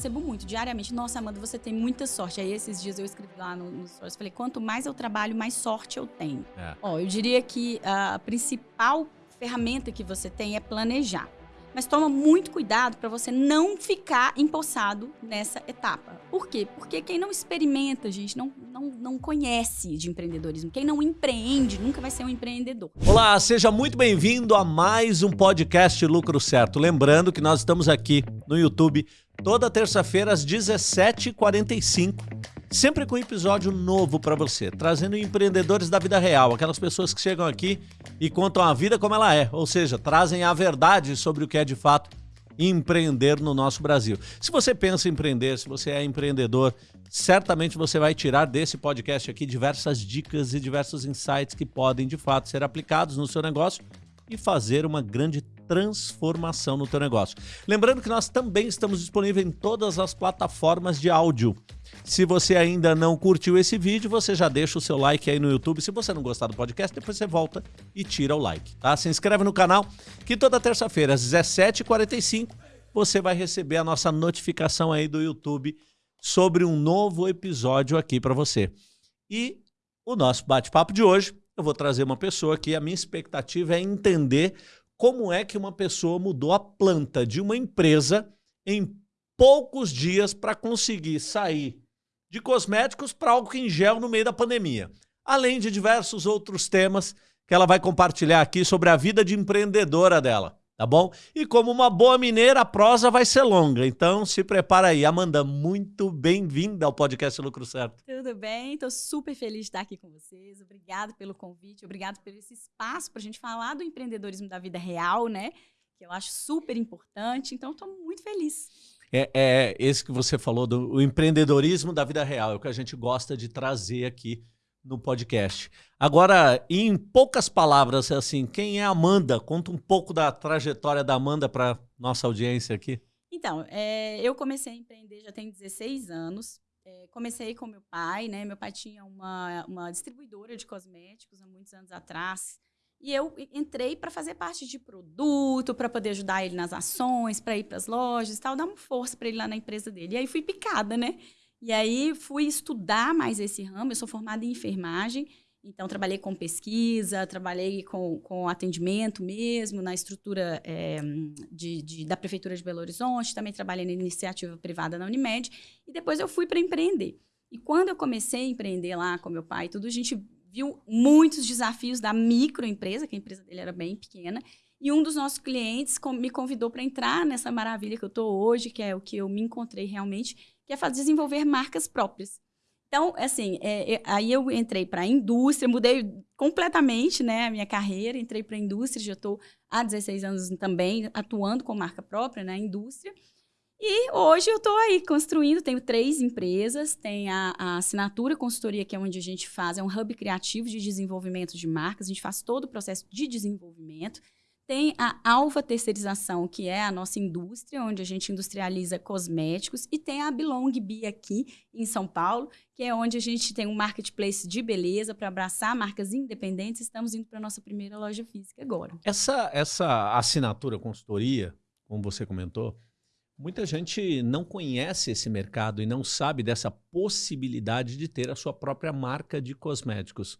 recebo muito, diariamente. Nossa, Amanda, você tem muita sorte. Aí esses dias eu escrevi lá no, no stories, falei, quanto mais eu trabalho, mais sorte eu tenho. É. Ó, eu diria que a principal ferramenta que você tem é planejar. Mas toma muito cuidado para você não ficar empossado nessa etapa. Por quê? Porque quem não experimenta, gente, não, não, não conhece de empreendedorismo. Quem não empreende nunca vai ser um empreendedor. Olá, seja muito bem-vindo a mais um podcast Lucro Certo. Lembrando que nós estamos aqui no YouTube toda terça-feira às 17h45 sempre com episódio novo para você, trazendo empreendedores da vida real, aquelas pessoas que chegam aqui e contam a vida como ela é, ou seja, trazem a verdade sobre o que é de fato empreender no nosso Brasil. Se você pensa em empreender, se você é empreendedor, certamente você vai tirar desse podcast aqui diversas dicas e diversos insights que podem de fato ser aplicados no seu negócio e fazer uma grande transformação no teu negócio. Lembrando que nós também estamos disponíveis em todas as plataformas de áudio. Se você ainda não curtiu esse vídeo, você já deixa o seu like aí no YouTube. Se você não gostar do podcast, depois você volta e tira o like, tá? Se inscreve no canal, que toda terça-feira às 17h45 você vai receber a nossa notificação aí do YouTube sobre um novo episódio aqui para você. E o nosso bate-papo de hoje, eu vou trazer uma pessoa que a minha expectativa é entender como é que uma pessoa mudou a planta de uma empresa em poucos dias para conseguir sair de cosméticos para álcool em gel no meio da pandemia. Além de diversos outros temas que ela vai compartilhar aqui sobre a vida de empreendedora dela, tá bom? E como uma boa mineira, a prosa vai ser longa, então se prepara aí. Amanda, muito bem-vinda ao podcast Lucro Certo. Tudo bem, estou super feliz de estar aqui com vocês. Obrigado pelo convite, obrigado por esse espaço para a gente falar do empreendedorismo da vida real, né? Que eu acho super importante, então estou muito feliz é, é esse que você falou do empreendedorismo da vida real, é o que a gente gosta de trazer aqui no podcast. Agora, em poucas palavras, assim, quem é Amanda? Conta um pouco da trajetória da Amanda para nossa audiência aqui. Então, é, eu comecei a empreender já tem 16 anos. É, comecei com meu pai, né? Meu pai tinha uma, uma distribuidora de cosméticos há muitos anos atrás. E eu entrei para fazer parte de produto, para poder ajudar ele nas ações, para ir para as lojas tal, dar uma força para ele lá na empresa dele. E aí fui picada, né? E aí fui estudar mais esse ramo. Eu sou formada em enfermagem, então trabalhei com pesquisa, trabalhei com, com atendimento mesmo, na estrutura é, de, de, da Prefeitura de Belo Horizonte, também trabalhei na iniciativa privada na Unimed, e depois eu fui para empreender. E quando eu comecei a empreender lá com meu pai, tudo, a gente viu muitos desafios da microempresa, que a empresa dele era bem pequena, e um dos nossos clientes me convidou para entrar nessa maravilha que eu estou hoje, que é o que eu me encontrei realmente, que é fazer desenvolver marcas próprias. Então, assim, é, é, aí eu entrei para a indústria, mudei completamente né, a minha carreira, entrei para a indústria, já estou há 16 anos também atuando com marca própria na indústria. E hoje eu estou aí construindo, tenho três empresas, tem a, a, Assinatura Consultoria, que é onde a gente faz, é um hub criativo de desenvolvimento de marcas, a gente faz todo o processo de desenvolvimento. Tem a Alva Terceirização, que é a nossa indústria, onde a gente industrializa cosméticos. E tem a Belong Bee aqui em São Paulo, que é onde a gente tem um marketplace de beleza para abraçar marcas independentes. Estamos indo para a nossa primeira loja física agora. Essa, essa assinatura consultoria, como você comentou, Muita gente não conhece esse mercado e não sabe dessa possibilidade de ter a sua própria marca de cosméticos.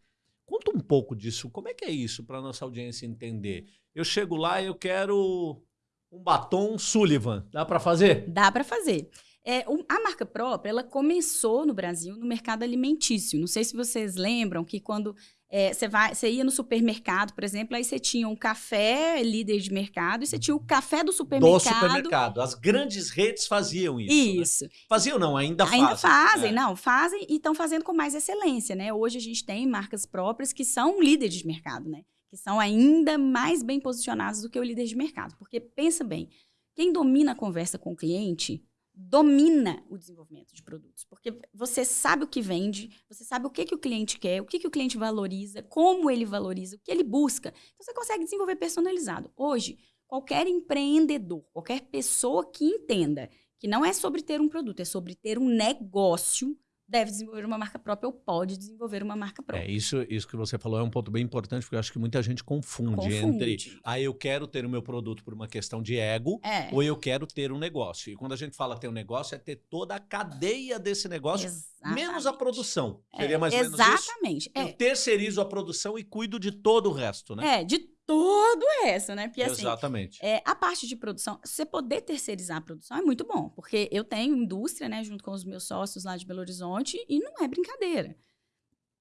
Conta um pouco disso. Como é que é isso para nossa audiência entender? Eu chego lá e eu quero um batom Sullivan. Dá para fazer? Dá para fazer. É, a marca própria, ela começou no Brasil no mercado alimentício. Não sei se vocês lembram que quando é, você, vai, você ia no supermercado, por exemplo, aí você tinha um café líder de mercado e você tinha o café do supermercado. Do supermercado. As grandes redes faziam isso. Né? Isso. Né? Faziam não, ainda fazem. Ainda fazem, é. não, fazem e estão fazendo com mais excelência, né? Hoje a gente tem marcas próprias que são líderes de mercado, né? Que são ainda mais bem posicionadas do que o líder de mercado. Porque pensa bem, quem domina a conversa com o cliente domina o desenvolvimento de produtos, porque você sabe o que vende, você sabe o que, que o cliente quer, o que, que o cliente valoriza, como ele valoriza, o que ele busca. Então, você consegue desenvolver personalizado. Hoje, qualquer empreendedor, qualquer pessoa que entenda que não é sobre ter um produto, é sobre ter um negócio, deve desenvolver uma marca própria ou pode desenvolver uma marca própria. É, isso, isso que você falou é um ponto bem importante, porque eu acho que muita gente confunde, Confunde. entre ah, eu quero ter o meu produto por uma questão de ego É. ou eu quero ter um negócio. E quando a gente fala ter um negócio, é ter toda a cadeia desse negócio, menos a Exatamente. produção. É, Seria mais ou menos isso? Exatamente. Eu É, terceirizo a produção e cuido de todo o resto, né? é, de todo essa, né? Porque assim, Exatamente. É, a parte de produção, você poder terceirizar a produção é muito bom, porque eu tenho indústria, né, junto com os meus sócios lá de Belo Horizonte, e não é brincadeira.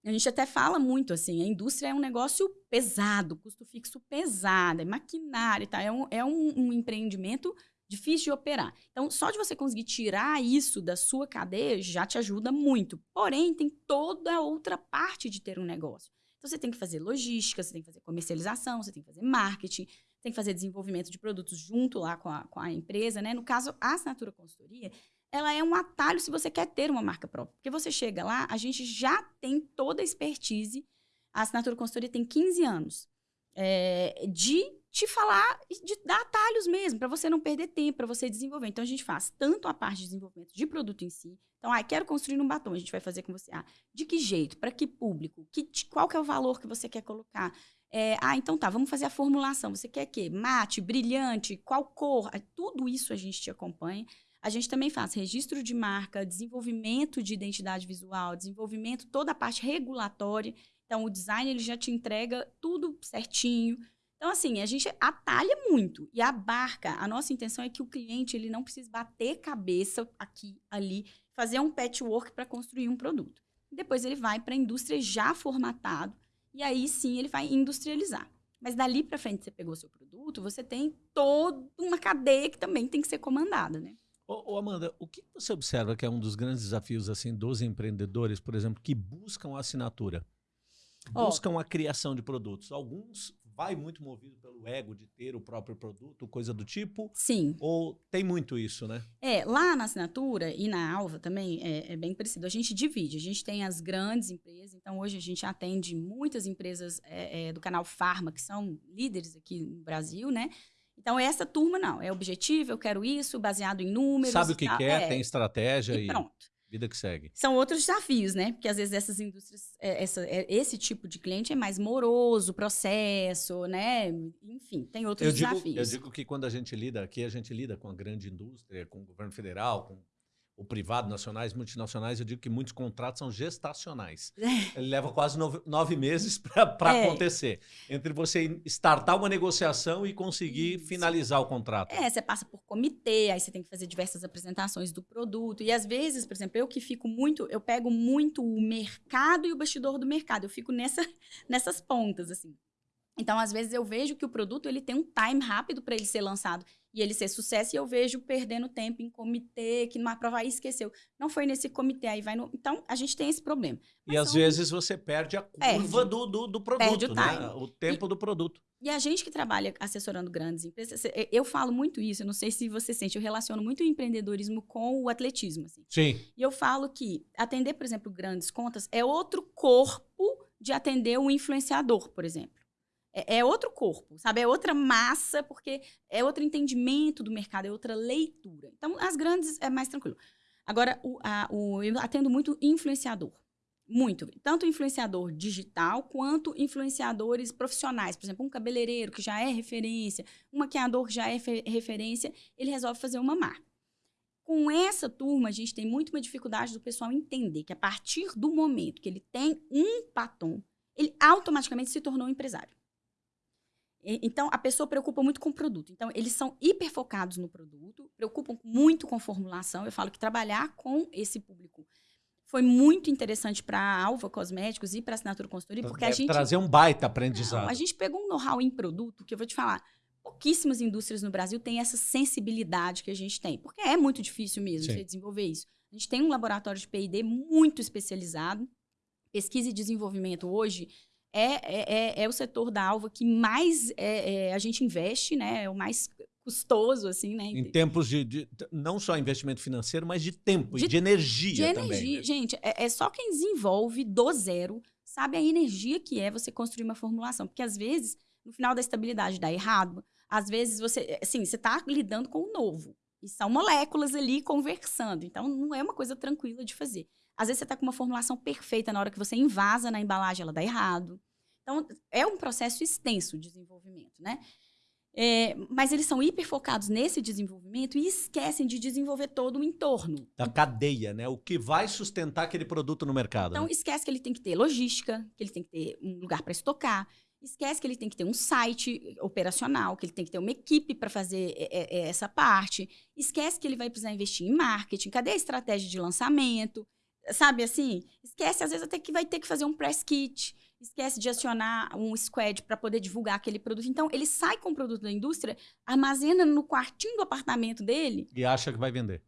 A gente até fala muito assim, a indústria é um negócio pesado, custo fixo pesado, é maquinário, tá? é, um, é um, um empreendimento difícil de operar. Então, só de você conseguir tirar isso da sua cadeia já te ajuda muito. Porém, tem toda a outra parte de ter um negócio. Então, você tem que fazer logística, você tem que fazer comercialização, você tem que fazer marketing, tem que fazer desenvolvimento de produtos junto lá com a, com a empresa, né? No caso, a assinatura consultoria, ela é um atalho se você quer ter uma marca própria. Porque você chega lá, a gente já tem toda a expertise, a assinatura consultoria tem 15 anos, é, de te falar, e de dar atalhos mesmo, para você não perder tempo, para você desenvolver. Então, a gente faz tanto a parte de desenvolvimento de produto em si. Então, ah, quero construir um batom, a gente vai fazer com você. Ah, de que jeito? Para que público? Que, qual que é o valor que você quer colocar? É, ah, então tá, vamos fazer a formulação. Você quer quê? Mate, brilhante, qual cor? Tudo isso a gente te acompanha. A gente também faz registro de marca, desenvolvimento de identidade visual, desenvolvimento, toda a parte regulatória. Então, o design ele já te entrega tudo certinho. Então, assim, a gente atalha muito e abarca. A nossa intenção é que o cliente ele não precise bater cabeça aqui, ali, fazer um patchwork para construir um produto. Depois ele vai para a indústria já formatado e aí sim ele vai industrializar. Mas dali para frente você pegou seu produto, você tem toda uma cadeia que também tem que ser comandada, né? Ô, ô, Amanda, o que você observa que é um dos grandes desafios assim dos empreendedores, por exemplo, que buscam a assinatura? Buscam a criação de produtos. Alguns vai muito movido pelo ego de ter o próprio produto, coisa do tipo, Sim. ou tem muito isso, né? É, lá na assinatura e na Alva também é, é bem parecido. A gente divide, a gente tem as grandes empresas, então hoje a gente atende muitas empresas é, é, do canal Farma, que são líderes aqui no Brasil, né? Então, essa turma não, é objetivo, eu quero isso, baseado em números. Sabe o que tal. quer, É, tem estratégia e e, pronto. Vida que segue. São outros desafios, né? Porque às vezes essas indústrias, é, essa- é, esse tipo de cliente é mais moroso, processo, né? Enfim, tem outros Eu digo, desafios. eu digo que quando a gente lida aqui, a gente lida com a grande indústria, com o governo federal, com o privado, nacionais, multinacionais, eu digo que muitos contratos são gestacionais. Ele leva quase nove, nove meses para É. acontecer. Entre você startar uma negociação e conseguir Isso. finalizar o contrato. É, você passa por comitê, aí você tem que fazer diversas apresentações do produto. E às vezes, por exemplo, eu que fico muito, eu pego muito o mercado e o bastidor do mercado. Eu fico nessa, nessas pontas, assim. Então, às vezes, eu vejo que o produto ele tem um time rápido para ele ser lançado e ele ser sucesso, e eu vejo perdendo tempo em comitê, que numa prova aí esqueceu. Não foi nesse comitê, aí vai no. Então, a gente tem esse problema. E Mas às são- vezes você perde a curva Perde. do, do, do produto, Perde o né? o tempo do produto. E a gente que trabalha assessorando grandes empresas, eu falo muito isso, eu não sei se você sente, eu relaciono muito o empreendedorismo com o atletismo, assim. Sim. E eu falo que atender, por exemplo, grandes contas é outro corpo de atender um influenciador, por exemplo. É, é outro corpo, sabe? É outra massa, porque é outro entendimento do mercado, é outra leitura. Então, as grandes é mais tranquilo. Agora, o, a- o- eu atendo muito influenciador. Muito. Tanto influenciador digital quanto influenciadores profissionais. Por exemplo, um cabeleireiro que já é referência, um maquiador que já é fe- referência, ele resolve fazer uma marca. Com essa turma, a gente tem muito uma dificuldade do pessoal entender que a partir do momento que ele tem um batom, ele automaticamente se tornou um empresário. Então, a pessoa preocupa muito com o produto. Então, eles são hiper focados no produto, preocupam muito com formulação. Eu falo que trabalhar com esse público foi muito interessante para a Alva Cosméticos e para a Assinatura Consultoria, porque a Deve gente trazer um baita não, aprendizado. a gente pegou um know-how em produto que eu vou te falar. Pouquíssimas indústrias no Brasil têm essa sensibilidade que a gente tem. Porque é muito difícil mesmo você desenvolver isso. A gente tem um laboratório de P&D muito especializado. Pesquisa e desenvolvimento hoje é, é, é- é o setor da Alva que mais é, é, a gente investe, né? É o mais custoso, assim, né? Em tempos de, de- não só investimento financeiro, mas de tempo e De- de energia de também. energia. né? Gente, é, é só quem desenvolve do zero sabe a energia que é você construir uma formulação. Porque às vezes, no final da estabilidade dá errado. Às vezes você, assim, você tá lidando com o novo. E são moléculas ali conversando. Então, não é uma coisa tranquila de fazer. Às vezes, você está com uma formulação perfeita, na hora que você invasa na embalagem, ela dá errado. Então, é um processo extenso de desenvolvimento, né? É, mas eles são hiperfocados nesse desenvolvimento e esquecem de desenvolver todo o entorno. Da cadeia, né? O que vai sustentar aquele produto no mercado. Então, né? esquece que ele tem que ter logística, que ele tem que ter um lugar para estocar, esquece que ele tem que ter um site operacional, que ele tem que ter uma equipe para fazer essa parte, esquece que ele vai precisar investir em marketing, cadê a estratégia de lançamento? Sabe assim? Esquece, às vezes, até que vai ter que fazer um press kit esquece de acionar um squad para poder divulgar aquele produto. Então, ele sai com o produto da indústria, armazena no quartinho do apartamento dele. E acha que vai vender.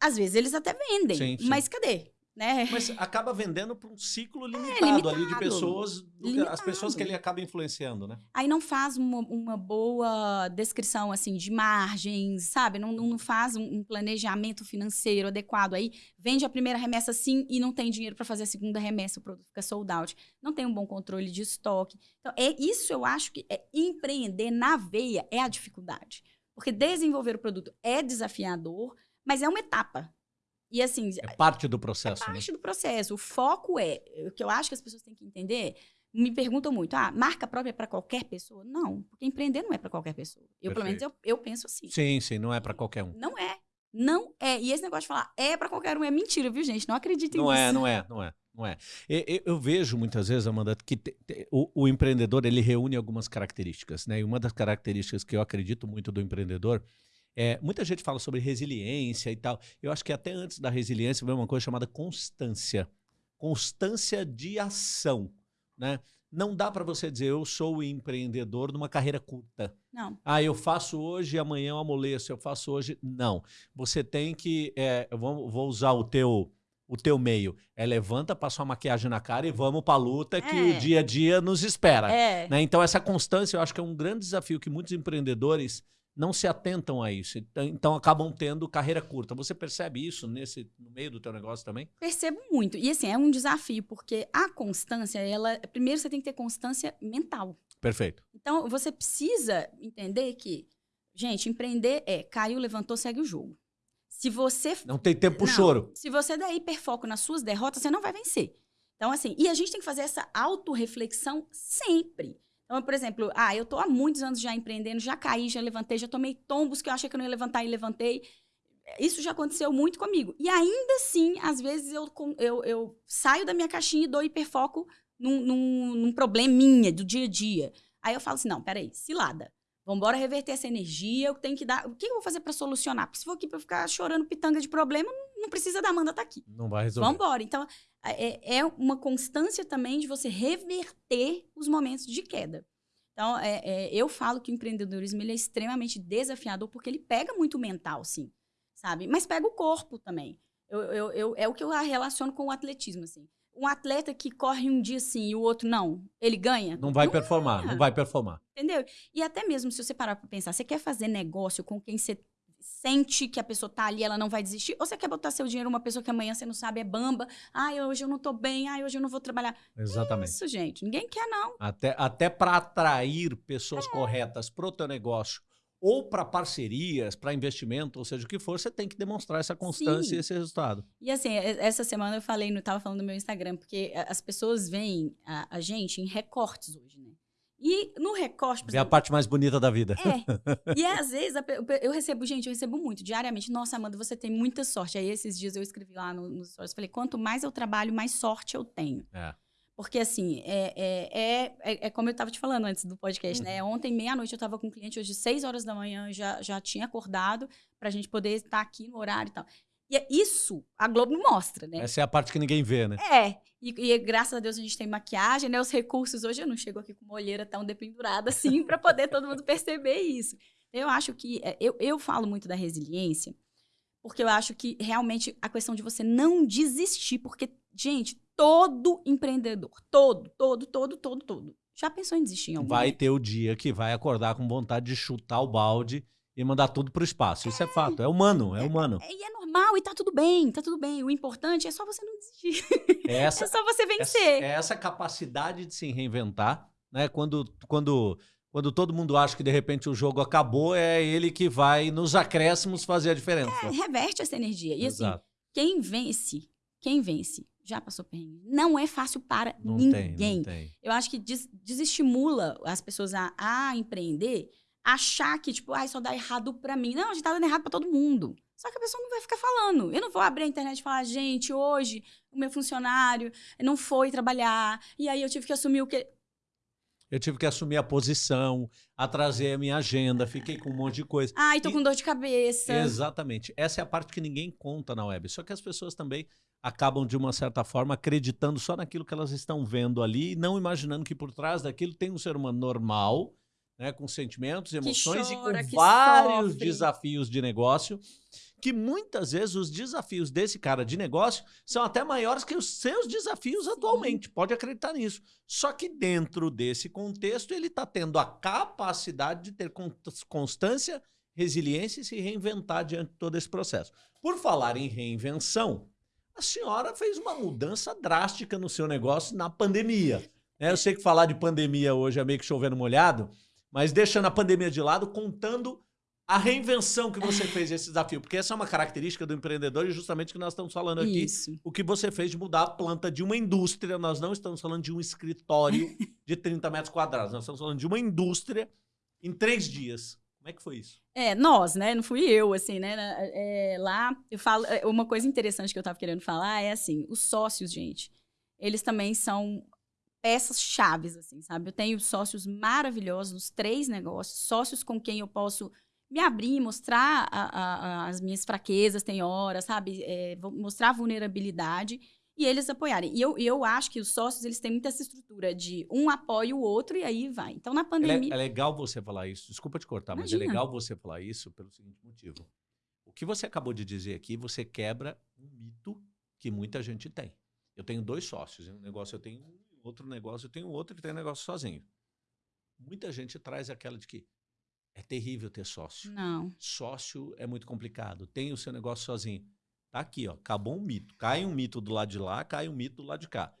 Às vezes eles até vendem, sim, sim. mas cadê? Né? Mas acaba vendendo para um ciclo limitado, é, limitado, ali de pessoas, as pessoas que ele acaba influenciando, né? Aí não faz uma, uma boa descrição assim de margens, sabe? Não, não faz um, planejamento financeiro adequado. Aí vende a primeira remessa sim e não tem dinheiro para fazer a segunda remessa, o produto fica sold out. Não tem um bom controle de estoque. Então, é isso eu acho que é empreender na veia é a dificuldade. Porque desenvolver o produto é desafiador, mas é uma etapa. E assim. É parte do processo. É né? parte né? do processo. O foco é. O que eu acho que as pessoas têm que entender. Me perguntam muito, ah, marca própria é para qualquer pessoa? Não, porque empreender não é para qualquer pessoa. Eu, Perfeito. pelo menos, eu, eu penso assim. Sim, sim, não é para qualquer um. Não é. Não é. E esse negócio de falar é para qualquer um é mentira, viu, gente? Não acreditem nisso. Não é, não é, não é. Não é. Eu, eu vejo muitas vezes, Amanda, que te, te, o, o, empreendedor ele reúne algumas características, né? E uma das características que eu acredito muito do empreendedor é, muita gente fala sobre resiliência e tal. Eu acho que até antes da resiliência vem uma coisa chamada constância. Constância de ação. Né? Não dá para você dizer eu sou empreendedor numa carreira curta. Não. Ah, eu faço hoje e amanhã eu amoleço, eu faço hoje. Não. Você tem que. É, eu vou, vou usar o teu o teu meio. É levanta, passa uma maquiagem na cara e vamos para a luta que é. o dia a dia nos espera. É. Né? Então, essa constância eu acho que é um grande desafio que muitos empreendedores não se atentam a isso. Então, acabam tendo carreira curta. Você percebe isso nesse no meio do teu negócio também? Percebo muito. E assim, é um desafio, porque a constância, ela. Primeiro você tem que ter constância mental. Perfeito. Então, você precisa entender que, gente, empreender é caiu, levantou, segue o jogo. Se você. Não tem tempo pro choro. Se você der hiperfoco nas suas derrotas, você não vai vencer. Então, assim, e a gente tem que fazer essa autorreflexão sempre. Então, por exemplo, ah, eu estou há muitos anos já empreendendo, já caí, já levantei, já tomei tombos que eu achei que eu não ia levantar e levantei. Isso já aconteceu muito comigo. E ainda assim, às vezes eu, eu, eu saio da minha caixinha e dou hiperfoco num, num, num probleminha do dia a dia. Aí eu falo assim: não, peraí, cilada. Vamos embora reverter essa energia. Eu tenho que dar. O que eu vou fazer para solucionar? Porque se for aqui para ficar chorando pitanga de problema, não precisa da Amanda estar tá aqui. Não vai resolver. Vamos embora. Então, é, é uma constância também de você reverter os momentos de queda. Então, é, é, eu falo que o empreendedorismo ele é extremamente desafiador porque ele pega muito mental, sim, sabe? Mas pega o corpo também. Eu, eu, eu, é o que eu relaciono com o atletismo, assim. Um atleta que corre um dia sim e o outro não, ele ganha? Não vai não performar, ganha. não vai performar. Entendeu? E até mesmo se você parar para pensar, você quer fazer negócio com quem você sente que a pessoa tá ali, ela não vai desistir? Ou você quer botar seu dinheiro numa pessoa que amanhã você não sabe é bamba? Ai, hoje eu não tô bem, ai, hoje eu não vou trabalhar. Exatamente. Isso, gente. Ninguém quer, não. Até, até para atrair pessoas é. corretas pro teu negócio ou para parcerias, para investimento, ou seja, o que for, você tem que demonstrar essa constância Sim. e esse resultado. E assim, essa semana eu falei, não estava falando no meu Instagram, porque as pessoas veem a, a gente em recortes hoje, né? E no recorte. É a parte mais bonita da vida. É. E às vezes eu recebo, gente, eu recebo muito, diariamente. Nossa, Amanda, você tem muita sorte. Aí esses dias eu escrevi lá nos stories, falei: quanto mais eu trabalho, mais sorte eu tenho. É. Porque, assim, é, é, é, é, como eu estava te falando antes do podcast, né? uhum. né? Ontem, meia-noite, eu estava com um cliente, hoje, seis horas da manhã, já, já tinha acordado para a gente poder estar aqui no horário e tal. E é isso a Globo mostra, né? Essa é a parte que ninguém vê, né? É. E, e, graças a Deus a gente tem maquiagem, né? Os recursos hoje eu não chego aqui com uma olheira tão dependurada assim para poder todo mundo perceber isso. Eu acho que é, eu, eu falo muito da resiliência, porque eu acho que realmente a questão de você não desistir, porque gente, todo empreendedor, todo, todo, todo, todo, todo, já pensou em desistir em algum Vai ter o dia que vai acordar com vontade de chutar o balde e mandar tudo pro espaço. Isso é, é fato, é humano, é, é humano. É, e é normal e tá tudo bem, tá tudo bem. O importante é só você não desistir. Essa, é só você vencer. Essa, essa capacidade de se reinventar, né? Quando, quando quando todo mundo acha que de repente o jogo acabou, é ele que vai nos acréscimos fazer a diferença. É, reverte essa energia. E assim, quem vence, quem vence, já passou perrengue. Não é fácil para não ninguém. Tem, não tem. Eu acho que des desestimula as pessoas a, a empreender, achar que, tipo, ah, só dá errado para mim. Não, a gente tá dando errado para todo mundo. Só que a pessoa não vai ficar falando. Eu não vou abrir a internet e falar, gente, hoje o meu funcionário não foi trabalhar, e aí eu tive que assumir o que eu tive que assumir a posição, atrasei a minha agenda, fiquei com um monte de coisa. Ai, tô e... com dor de cabeça. Exatamente. Essa é a parte que ninguém conta na web. Só que as pessoas também acabam, de uma certa forma, acreditando só naquilo que elas estão vendo ali e não imaginando que por trás daquilo tem um ser humano normal, né, com sentimentos, emoções chora, e com vários sofre. desafios de negócio que muitas vezes os desafios desse cara de negócio são até maiores que os seus desafios Sim. atualmente. Pode acreditar nisso. Só que dentro desse contexto, ele está tendo a capacidade de ter constância, resiliência e se reinventar diante de todo esse processo. Por falar em reinvenção, a senhora fez uma mudança drástica no seu negócio na pandemia. Né? Eu sei que falar de pandemia hoje é meio que chovendo molhado, mas deixando a pandemia de lado, contando a reinvenção que você fez esse desafio, porque essa é uma característica do empreendedor e justamente o que nós estamos falando aqui, Isso. o que você fez de mudar a planta de uma indústria, nós não estamos falando de um escritório de 30 metros quadrados, nós estamos falando de uma indústria em três dias. Como é que foi isso? É, nós, né? Não fui eu, assim, né? É, lá, eu falo. É, uma coisa interessante que eu estava querendo falar é assim: os sócios, gente, eles também são peças chaves, assim, sabe? Eu tenho sócios maravilhosos nos três negócios, sócios com quem eu posso me abrir, mostrar a, a, as minhas fraquezas, tem horas, sabe? É, mostrar a vulnerabilidade e eles apoiarem. E eu, eu acho que os sócios, eles têm muita essa estrutura de um apoia o outro e aí vai. Então, na pandemia... É, é legal você falar isso. Desculpa te cortar, Imagina. mas é legal você falar isso pelo seguinte motivo. O que você acabou de dizer aqui, você quebra um mito que muita gente tem. Eu tenho dois sócios. Um negócio eu tenho outro negócio eu tenho outro, e tem um negócio sozinho. Muita gente traz aquela de que é terrível ter sócio. Não. Sócio é muito complicado. Tem o seu negócio sozinho. Tá aqui, ó. Acabou um mito. Cai um mito do lado de lá, cai um mito do lado de cá.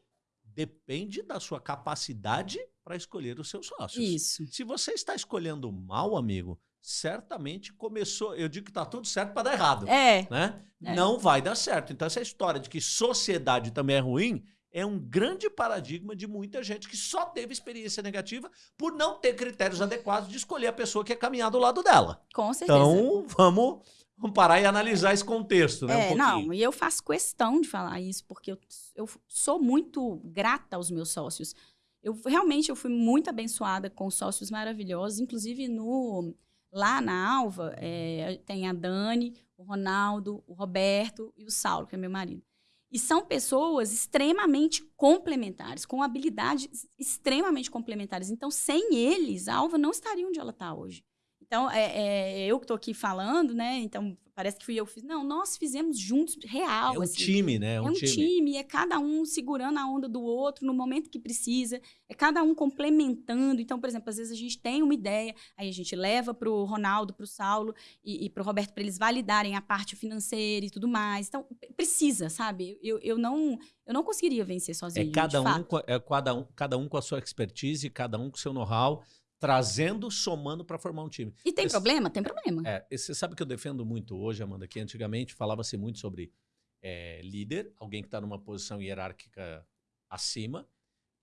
Depende da sua capacidade para escolher os seus sócios. Isso. Se você está escolhendo mal, amigo, certamente começou. Eu digo que está tudo certo para dar errado. É. Né? É. Não vai dar certo. Então, essa história de que sociedade também é ruim é um grande paradigma de muita gente que só teve experiência negativa por não ter critérios adequados de escolher a pessoa que ia caminhar do lado dela. Com certeza. Então, vamos, vamos parar e analisar esse contexto, né? É, um não, e eu faço questão de falar isso, porque eu, eu sou muito grata aos meus sócios. Eu realmente eu fui muito abençoada com sócios maravilhosos, inclusive no lá na Alva é, tem a Dani, o Ronaldo, o Roberto e o Saulo, que é meu marido. E são pessoas extremamente complementares, com habilidades extremamente complementares. Então, sem eles, a Alva não estaria onde ela está hoje. Então, é, é, eu que estou aqui falando, né? Então, parece que fui eu que fiz. Não, nós fizemos juntos, real. É um assim. time, né? É um, é um time. time. é cada um segurando a onda do outro no momento que precisa, é cada um complementando. Então, por exemplo, às vezes a gente tem uma ideia, aí a gente leva para o Ronaldo, para o Saulo e, e para o Roberto para eles validarem a parte financeira e tudo mais. Então, precisa, sabe? Eu, eu, não, eu não conseguiria vencer sozinho. É cada, um, é cada, um, cada um com a sua expertise, cada um com o seu know-how trazendo, somando para formar um time. E tem esse, problema? Tem problema. É, você sabe que eu defendo muito hoje, Amanda, que antigamente falava-se muito sobre é, líder, alguém que está numa posição hierárquica acima,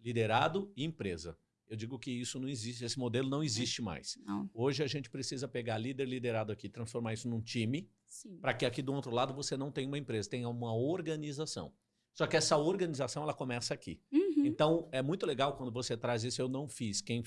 liderado e empresa. Eu digo que isso não existe, esse modelo não existe mais. Não. Hoje a gente precisa pegar líder, liderado aqui, transformar isso num time, para que aqui do outro lado você não tenha uma empresa, tenha uma organização. Só que essa organização ela começa aqui. Uhum. Então é muito legal quando você traz isso. Eu não fiz. Quem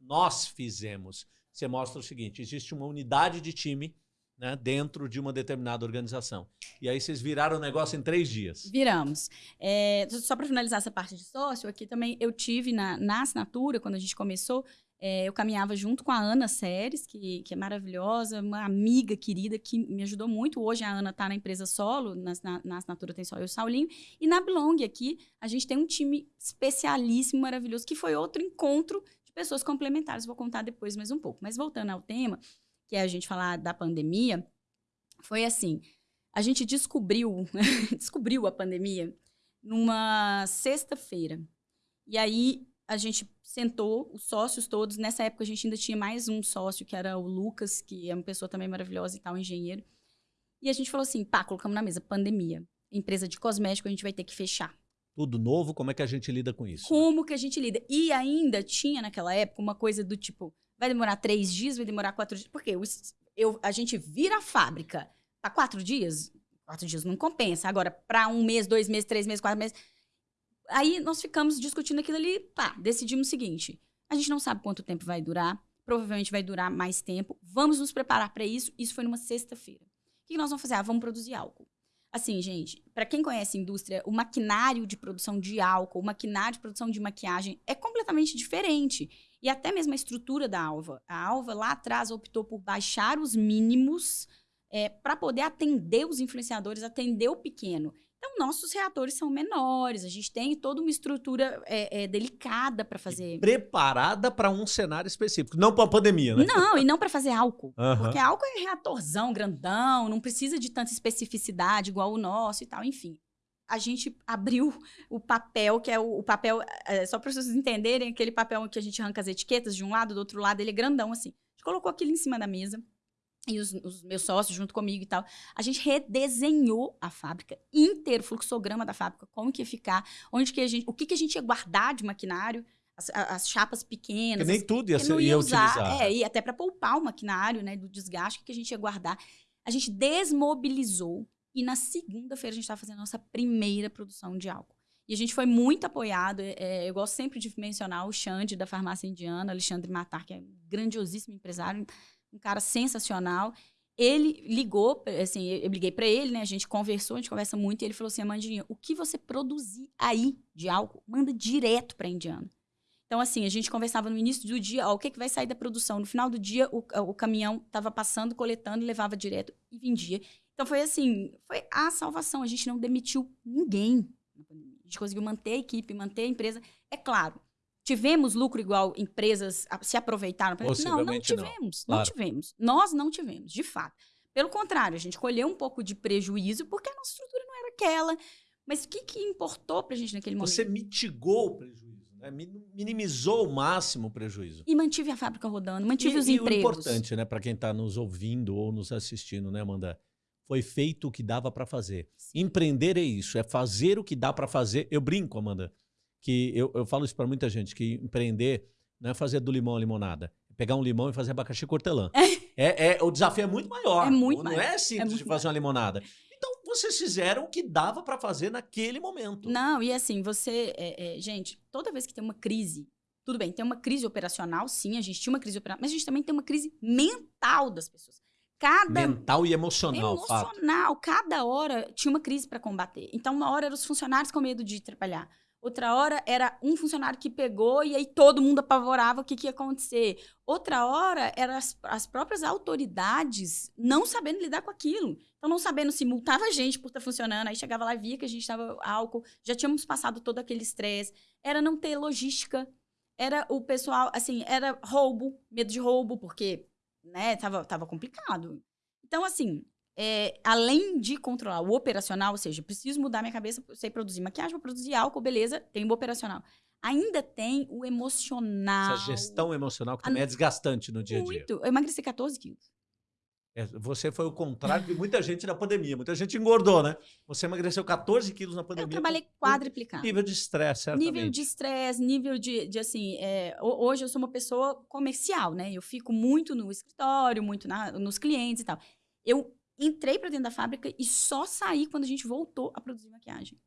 nós fizemos. Você mostra o seguinte: existe uma unidade de time né, dentro de uma determinada organização. E aí vocês viraram o negócio em três dias. Viramos. É, só para finalizar essa parte de sócio, aqui também eu tive na, na assinatura, quando a gente começou, é, eu caminhava junto com a Ana Séries, que, que é maravilhosa, uma amiga querida que me ajudou muito. Hoje a Ana está na empresa solo, na, na, na, assinatura tem só eu e o Saulinho. E na Blong aqui, a gente tem um time especialíssimo, maravilhoso, que foi outro encontro pessoas complementares. Vou contar depois mais um pouco. Mas voltando ao tema, que é a gente falar da pandemia, foi assim: a gente descobriu, descobriu a pandemia numa sexta-feira. E aí a gente sentou, os sócios todos. Nessa época a gente ainda tinha mais um sócio, que era o Lucas, que é uma pessoa também maravilhosa e tal, engenheiro. E a gente falou assim: pá, colocamos na mesa, pandemia. Empresa de cosmético, a gente vai ter que fechar. Tudo novo, como é que a gente lida com isso? Como que a gente lida? E ainda tinha naquela época uma coisa do tipo: vai demorar três dias, vai demorar quatro dias. Porque eu, eu, a gente vira a fábrica para quatro dias, quatro dias não compensa. Agora, para um mês, dois meses, três meses, quatro meses. Aí nós ficamos discutindo aquilo ali, pá, decidimos o seguinte: a gente não sabe quanto tempo vai durar, provavelmente vai durar mais tempo. Vamos nos preparar para isso. Isso foi numa sexta-feira. O que nós vamos fazer? Ah, vamos produzir álcool. Assim, gente, para quem conhece a indústria, o maquinário de produção de álcool, o maquinário de produção de maquiagem é completamente diferente. E até mesmo a estrutura da Alva. A Alva lá atrás optou por baixar os mínimos é, para poder atender os influenciadores, atender o pequeno. Então, nossos reatores são menores, a gente tem toda uma estrutura é, é, delicada para fazer. E preparada para um cenário específico, não para a pandemia, né? Não, e não para fazer álcool. Uhum. Porque álcool é reatorzão, grandão, não precisa de tanta especificidade igual o nosso e tal, enfim. A gente abriu o papel, que é o, o papel, é, só para vocês entenderem, aquele papel que a gente arranca as etiquetas de um lado, do outro lado, ele é grandão assim. A gente colocou aquilo em cima da mesa e os, os, meus sócios junto comigo e tal, a gente redesenhou a fábrica inteiro, o fluxograma da fábrica, como que ia ficar, onde que a gente, o que, que a gente ia guardar de maquinário, as, as chapas pequenas. Que nem as, tudo ia, ser, ia, ia usar, utilizar. É, e até para poupar o maquinário, né, do desgaste, que a gente ia guardar. A gente desmobilizou e na segunda-feira a gente estava fazendo a nossa primeira produção de álcool. E a gente foi muito apoiado. É, é eu gosto sempre de mencionar o Xande da farmácia indiana, Alexandre Matar, que é um grandiosíssimo empresário um cara sensacional. Ele ligou, assim, eu liguei para ele, né? A gente conversou, a gente conversa muito, e ele falou assim: Amandinha, o que você produzir aí de álcool, manda direto para Indiana. Então, assim, a gente conversava no início do dia, ó, o que, que vai sair da produção. No final do dia, o, o caminhão estava passando, coletando, levava direto e vendia. Então, foi assim, foi a salvação. A gente não demitiu ninguém. A gente conseguiu manter a equipe, manter a empresa. É claro, Tivemos lucro igual empresas se aproveitaram? Não, não tivemos. Não, claro. não tivemos. Nós não tivemos, de fato. Pelo contrário, a gente colheu um pouco de prejuízo porque a nossa estrutura não era aquela. Mas o que, que importou para a gente naquele momento? Você mitigou o prejuízo, né? minimizou o máximo o prejuízo. E mantive a fábrica rodando, mantive e, os e empregos. E o importante, né, para quem está nos ouvindo ou nos assistindo, né, Amanda? Foi feito o que dava para fazer. Sim. Empreender é isso, é fazer o que dá para fazer. Eu brinco, Amanda que eu, eu falo isso para muita gente, que empreender não é fazer do limão a limonada. É pegar um limão e fazer abacaxi cortelã. é, é, o desafio é muito maior. É muito não maior. é simples é de fazer uma limonada. Então, vocês fizeram o que dava para fazer naquele momento. Não, e assim, você... É, é, gente, toda vez que tem uma crise... Tudo bem, tem uma crise operacional, sim, a gente tinha uma crise operacional, mas a gente também tem uma crise mental das pessoas. Cada mental e emocional, emocional, fato. cada hora tinha uma crise para combater. Então, uma hora eram os funcionários com medo de trabalhar. Outra hora era um funcionário que pegou e aí todo mundo apavorava o que, que ia acontecer. Outra hora eram as, as próprias autoridades não sabendo lidar com aquilo. Então, não sabendo se multava a gente por estar tá funcionando. Aí chegava lá e via que a gente estava álcool. Já tínhamos passado todo aquele estresse. Era não ter logística. Era o pessoal, assim, era roubo, medo de roubo, porque, né, tava, tava complicado. Então, assim, é, além de controlar o operacional, ou seja, preciso mudar minha cabeça, eu sei produzir maquiagem, vou produzir álcool, beleza, tem o operacional. Ainda tem o emocional. Essa gestão emocional que também é desgastante no dia a dia. Muito. Eu emagreci 14 quilos. É, você foi o contrário de muita gente na pandemia. Muita gente engordou, né? Você emagreceu 14 quilos na pandemia. Eu trabalhei quadriplicado. Nível de estresse, certamente. Nível de estresse, nível de, de assim... É, hoje eu sou uma pessoa comercial, né? Eu fico muito no escritório, muito na, nos clientes e tal. Eu entrei para dentro da fábrica e só saí quando a gente voltou a produzir maquiagem.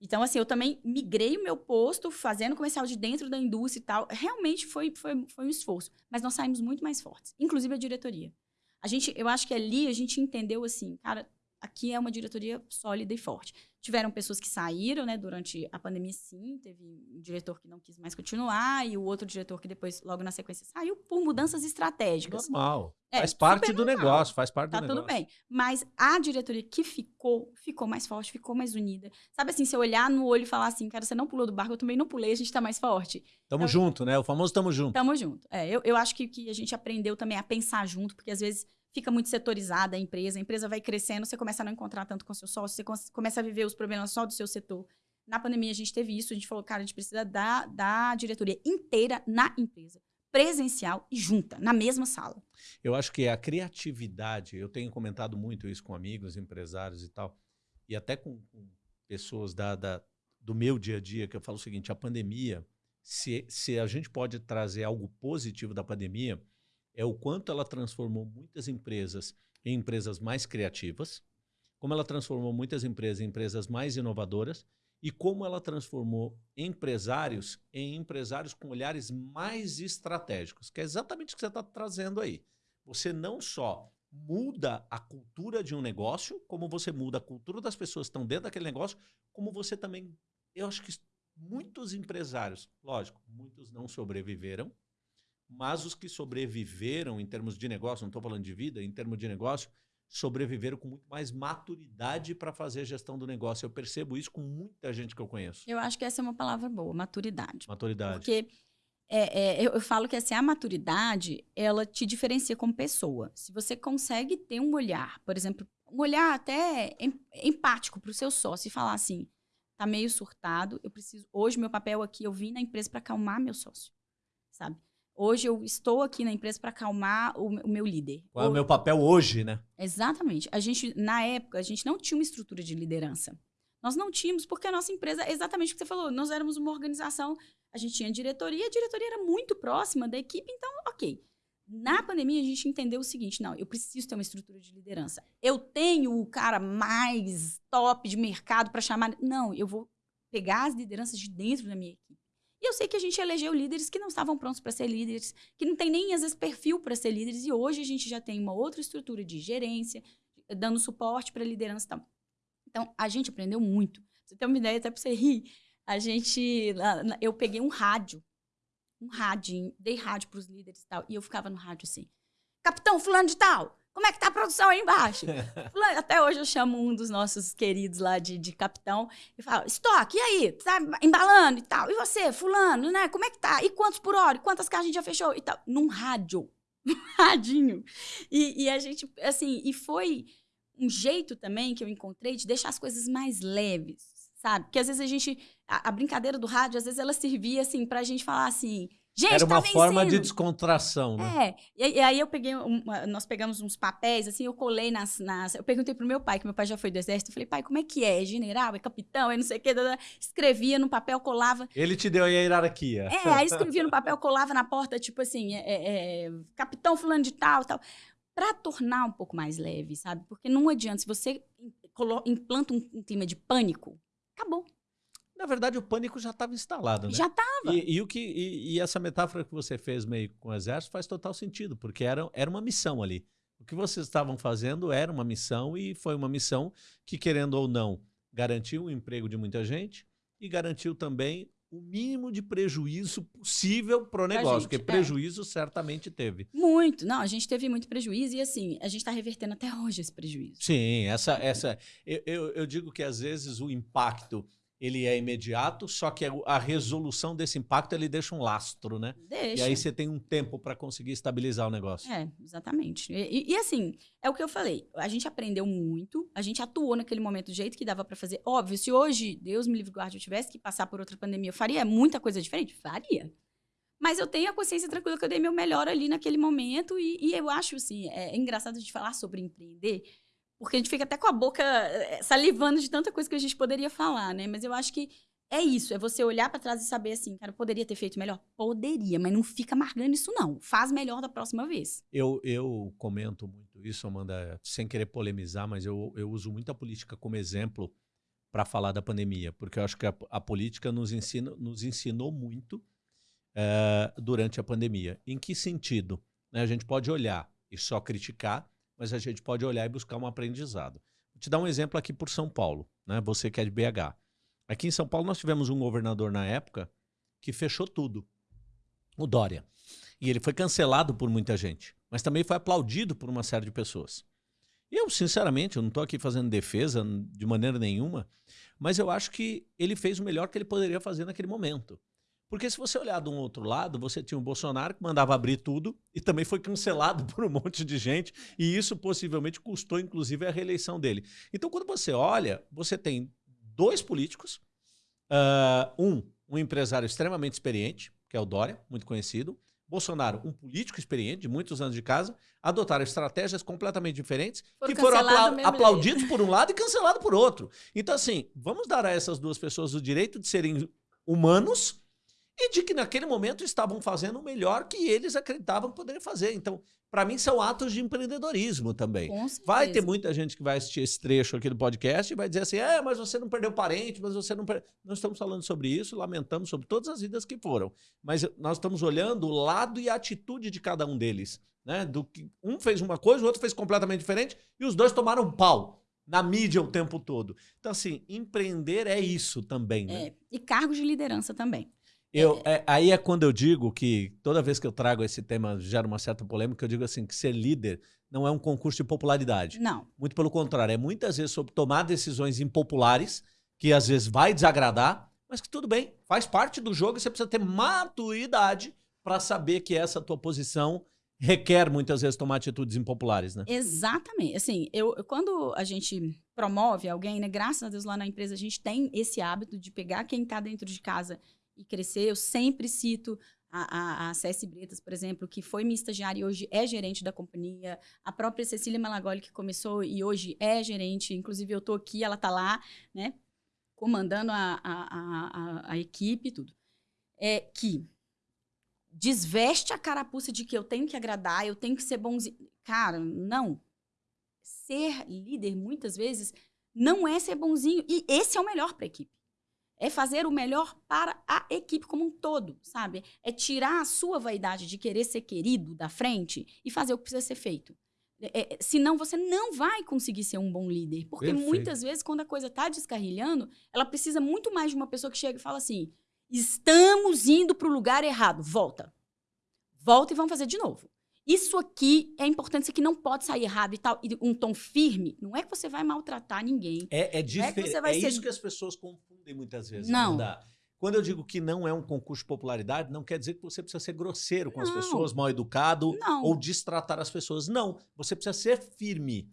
Então, assim, eu também migrei o meu posto, fazendo comercial de dentro da indústria e tal. Realmente foi, foi, foi um esforço. Mas nós saímos muito mais fortes, inclusive a diretoria. A gente, eu acho que ali a gente entendeu assim, cara, aqui é uma diretoria sólida e forte. Tiveram pessoas que saíram, né, durante a pandemia, sim. Teve um diretor que não quis mais continuar e o outro diretor que depois, logo na sequência, saiu por mudanças estratégicas. Normal. É, faz parte do normal. negócio, faz parte tá do negócio. Tá tudo bem. Mas a diretoria que ficou, ficou mais forte, ficou mais unida. Sabe assim, se eu olhar no olho e falar assim, cara, você não pulou do barco, eu também não pulei, a gente tá mais forte. Tamo então, junto, né? O famoso tamo junto. Tamo junto. É, eu, eu acho que, que a gente aprendeu também a pensar junto, porque às vezes fica muito setorizada a empresa, a empresa vai crescendo, você começa a não encontrar tanto com seu sócio, você começa a viver os problemas só do seu setor. Na pandemia a gente teve isso, a gente falou, cara, a gente precisa da, da diretoria inteira na empresa, presencial e junta, na mesma sala. Eu acho que a criatividade, eu tenho comentado muito isso com amigos, empresários e tal, e até com, com pessoas da, da, do meu dia a dia, que eu falo o seguinte, a pandemia, se, se a gente pode trazer algo positivo da pandemia, é o quanto ela transformou muitas empresas em empresas mais criativas, como ela transformou muitas empresas em empresas mais inovadoras e como ela transformou empresários em empresários com olhares mais estratégicos, que é exatamente o que você está trazendo aí. Você não só muda a cultura de um negócio, como você muda a cultura das pessoas que estão dentro daquele negócio, como você também. Eu acho que muitos empresários, lógico, muitos não sobreviveram, mas os que sobreviveram em termos de negócio, não estou falando de vida, em termos de negócio, sobreviveram com muito mais maturidade para fazer a gestão do negócio. Eu percebo isso com muita gente que eu conheço. Eu acho que essa é uma palavra boa, maturidade. Maturidade. Porque é, é, eu, eu, falo que assim, a maturidade, ela te diferencia como pessoa. Se você consegue ter um olhar, por exemplo, um olhar até empático para o seu sócio e falar assim, tá meio surtado, eu preciso, hoje meu papel aqui, eu vim na empresa para acalmar meu sócio, sabe? Hoje eu estou aqui na empresa para acalmar o, o, meu líder. Qual é o meu papel hoje, né? Exatamente. A gente, na época, a gente não tinha uma estrutura de liderança. Nós não tínhamos, porque a nossa empresa, exatamente o que você falou, nós éramos uma organização, a gente tinha diretoria, a diretoria era muito próxima da equipe, então, ok. Na pandemia, a gente entendeu o seguinte: não, eu preciso ter uma estrutura de liderança. Eu tenho o cara mais top de mercado para chamar. Não, eu vou pegar as lideranças de dentro da minha equipe. E eu sei que a gente elegeu líderes que não estavam prontos para ser líderes, que não tem nem, às vezes, perfil para ser líderes. E hoje a gente já tem uma outra estrutura de gerência, dando suporte para a liderança e tal. Então, a gente aprendeu muito. você tem uma ideia, até para você rir, a gente... Eu peguei um rádio, um rádio, dei rádio para os líderes e tal, e eu ficava no rádio assim, Capitão fulano de tal, como é que tá a produção aí embaixo? Até hoje eu chamo um dos nossos queridos lá de, de capitão e falo, estoque, e aí? Tá embalando e tal. E você, fulano, né? Como é que tá? E quantos por hora? E quantas caixas a gente já fechou? E tal. Num rádio. Num radinho. E, e a gente, assim, e foi um jeito também que eu encontrei de deixar as coisas mais leves, sabe? Porque às vezes a gente, a, a brincadeira do rádio, às vezes ela servia, assim, pra gente falar assim, Gente, Era tá uma forma de descontração, né? É. E, e aí eu peguei, um, nós pegamos uns papéis, assim, eu colei nas, nas. Eu perguntei pro meu pai, que meu pai já foi do exército, eu falei, pai, como é que é? É general? É capitão? É não sei o quê. Escrevia no papel, colava. Ele te deu aí a hierarquia. É, aí escrevia no papel, colava na porta, tipo assim, é, é, é, capitão fulano de tal, tal. Pra tornar um pouco mais leve, sabe? Porque não adianta, se você implanta um, um clima de pânico, acabou. Na verdade, o pânico já estava instalado, né? Já estava. E, e, o que, e, e, essa metáfora que você fez meio com o exército faz total sentido, porque era, era uma missão ali. O que vocês estavam fazendo era uma missão e foi uma missão que, querendo ou não, garantiu o emprego de muita gente e garantiu também o mínimo de prejuízo possível para o negócio, gente, porque é. prejuízo certamente teve. Muito, não, a gente teve muito prejuízo e assim, a gente está revertendo até hoje esse prejuízo. Sim, essa, essa eu, eu, eu digo que às vezes o impacto ele é imediato, só que a resolução desse impacto ele deixa um lastro, né? Deixa. E aí você tem um tempo para conseguir estabilizar o negócio. É, exatamente. E, e, assim, é o que eu falei. A gente aprendeu muito, a gente atuou naquele momento do jeito que dava para fazer. Óbvio, se hoje, Deus me livre guarde, eu tivesse que passar por outra pandemia, eu faria muita coisa diferente? Faria. Mas eu tenho a consciência tranquila que eu dei meu melhor ali naquele momento e, e eu acho, assim, é, é engraçado a gente falar sobre empreender, porque a gente fica até com a boca eh, salivando de tanta coisa que a gente poderia falar, né? Mas eu acho que é isso, é você olhar para trás e saber assim, cara, poderia ter feito melhor? Poderia, mas não fica amargando isso não. Faz melhor da próxima vez. Eu, eu comento muito isso, Amanda, sem querer polemizar, mas eu, eu uso muito a política como exemplo para falar da pandemia, porque eu acho que a, a política nos, ensina, nos ensinou muito é, durante a pandemia. Em que sentido? Né, a gente pode olhar e só criticar, mas a gente pode olhar e buscar um aprendizado. Vou te dar um exemplo aqui por São Paulo, né? Você que é de BH. Aqui em São Paulo nós tivemos um governador na época que fechou tudo. O Dória. E ele foi cancelado por muita gente, mas também foi aplaudido por uma série de pessoas. E eu, sinceramente, eu não estou aqui fazendo defesa de maneira nenhuma, mas eu acho que ele fez o melhor que ele poderia fazer naquele momento. Porque se você olhar de um outro lado, você tinha o Bolsonaro que mandava abrir tudo e também foi cancelado por um monte de gente, e isso possivelmente custou, inclusive, a reeleição dele. Então, quando você olha, você tem dois políticos Uh, um, um empresário extremamente experiente, que é o Dória, muito conhecido. Bolsonaro, um político experiente, de muitos anos de casa, adotaram estratégias completamente diferentes Foram que foram apla aplaudidos por um lado e cancelados por outro. Então, assim, vamos dar a essas duas pessoas o direito de serem humanos e de que naquele momento estavam fazendo o melhor que eles acreditavam que poderiam fazer. Então, para mim, são atos de empreendedorismo também. Vai ter muita gente que vai assistir esse trecho aqui do podcast e vai dizer assim: é, mas você não perdeu parente, mas você não perdeu. Nós estamos falando sobre isso, lamentamos sobre todas as vidas que foram. Mas nós estamos olhando o lado e a atitude de cada um deles. Né? Do que um fez uma coisa, o outro fez completamente diferente, e os dois tomaram um pau na mídia o tempo todo. Então, assim, empreender é isso também. Né? É, e cargos de liderança também. Eu, é, aí é quando eu digo que toda vez que eu trago esse tema gera uma certa polêmica, eu digo assim que ser líder não é um concurso de popularidade. Não. Muito pelo contrário, é muitas vezes sobre tomar decisões impopulares, que às vezes vai desagradar, mas que tudo bem, faz parte do jogo e você precisa ter maturidade para saber que essa tua posição requer muitas vezes tomar atitudes impopulares, né? Exatamente. Assim, eu quando a gente promove alguém, né, graças a Deus lá na empresa a gente tem esse hábito de pegar quem está dentro de casa e crescer. Eu sempre cito a, a, a Céci Bretas, por exemplo, que foi minha estagiária e hoje é gerente da companhia. A própria Cecília Malagoli, que começou e hoje é gerente. Inclusive, eu estou aqui, ela está lá, né? Comandando a, a, a, a equipe e tudo. É que desveste a carapuça de que eu tenho que agradar, eu tenho que ser bonzinho. Cara, não. Ser líder, muitas vezes, não é ser bonzinho. E esse é o melhor para a equipe é fazer o melhor para a equipe como um todo, sabe? É tirar a sua vaidade de querer ser querido da frente e fazer o que precisa ser feito. É, é senão você não vai conseguir ser um bom líder. Porque Perfeito. muitas vezes, quando a coisa está descarrilhando, ela precisa muito mais de uma pessoa que chega e fala assim: estamos indo para o lugar errado, volta. Volta e vamos fazer de novo. Isso aqui é importante, isso aqui não pode sair errado e tal. E um tom firme, não é que você vai maltratar ninguém. É, é. É, é ser... isso que as pessoas confundem muitas vezes. Não. Quando eu digo que não é um concurso de popularidade, não quer dizer que você precisa ser grosseiro com não. as pessoas, mal educado não. ou destratar as pessoas. Não. Você precisa ser firme.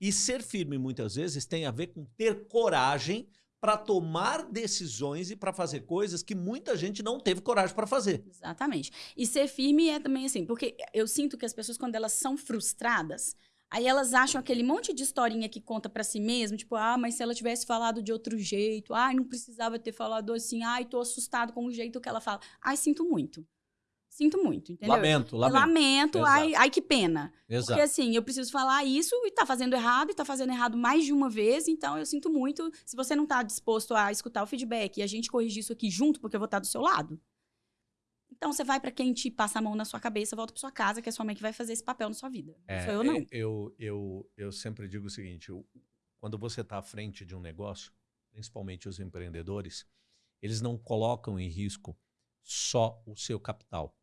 E ser firme, muitas vezes, tem a ver com ter coragem para tomar decisões e para fazer coisas que muita gente não teve coragem para fazer. Exatamente. E ser firme é também assim, porque eu sinto que as pessoas quando elas são frustradas, aí elas acham aquele monte de historinha que conta para si mesmo, tipo, ah, mas se ela tivesse falado de outro jeito, ai, não precisava ter falado assim, ai, tô assustado com o jeito que ela fala. Ai, sinto muito. Sinto muito, entendeu? Lamento, lamento. Lamento, ai, ai que pena. Exato. Porque assim, eu preciso falar isso e tá fazendo errado, e tá fazendo errado mais de uma vez, então eu sinto muito. Se você não tá disposto a escutar o feedback e a gente corrigir isso aqui junto, porque eu vou estar do seu lado. Então você vai para quem te passa a mão na sua cabeça, volta para sua casa, que é sua mãe que vai fazer esse papel na sua vida. É, sou eu não. Eu, eu, eu sempre digo o seguinte, eu, quando você tá à frente de um negócio, principalmente os empreendedores, eles não colocam em risco só o seu capital